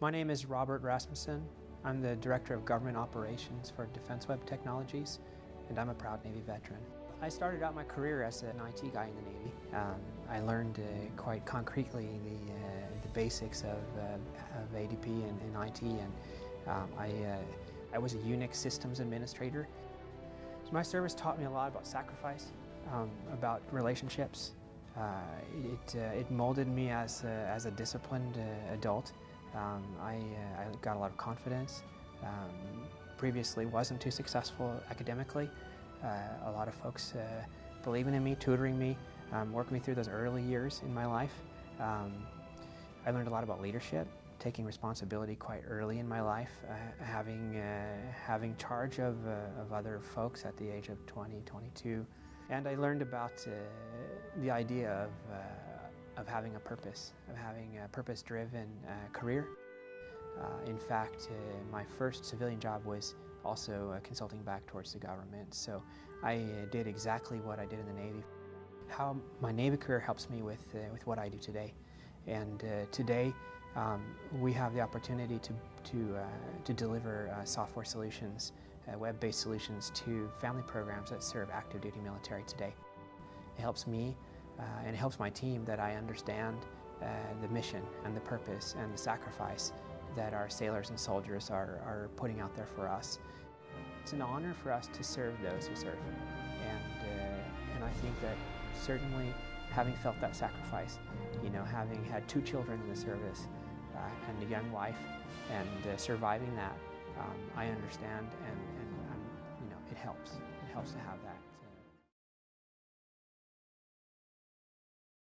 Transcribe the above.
My name is Robert Rasmussen. I'm the Director of Government Operations for Defense Web Technologies, and I'm a proud Navy veteran. I started out my career as an IT guy in the Navy. Um, I learned uh, quite concretely the, uh, the basics of, uh, of ADP and, and, IT, and um, I, uh, I was a Unix systems administrator. So my service taught me a lot about sacrifice, um, about relationships. Uh, it, uh, it molded me as a, as a disciplined adult. Um, I, I, got a lot of confidence. Um, previously wasn't too successful academically. Uh, a lot of folks uh, believing in me, tutoring me, um, working me through those early years in my life. Um, I learned a lot about leadership, taking responsibility quite early in my life, uh, having, uh, having charge of, uh, of other folks at the age of 20, 22. And I learned about uh, the idea of of having a purpose, of having a purpose-driven uh, career. Uh, in fact, uh, my first civilian job was also uh, consulting back towards the government, so I uh, did exactly what I did in the Navy. How my Navy career helps me with, uh, with what I do today. And today, um, we have the opportunity to, to, to deliver software solutions, web-based solutions to family programs that serve active duty military today. It helps me uh, and it helps my team that I understand uh, the mission and the purpose and the sacrifice that our sailors and soldiers are, are putting out there for us. It's an honor for us to serve those who serve. And, uh, and I think that certainly having felt that sacrifice, you know, having had two children in the service uh, and a young wife and uh, surviving that, um, I understand and, and um, you know, it helps. It helps to have that.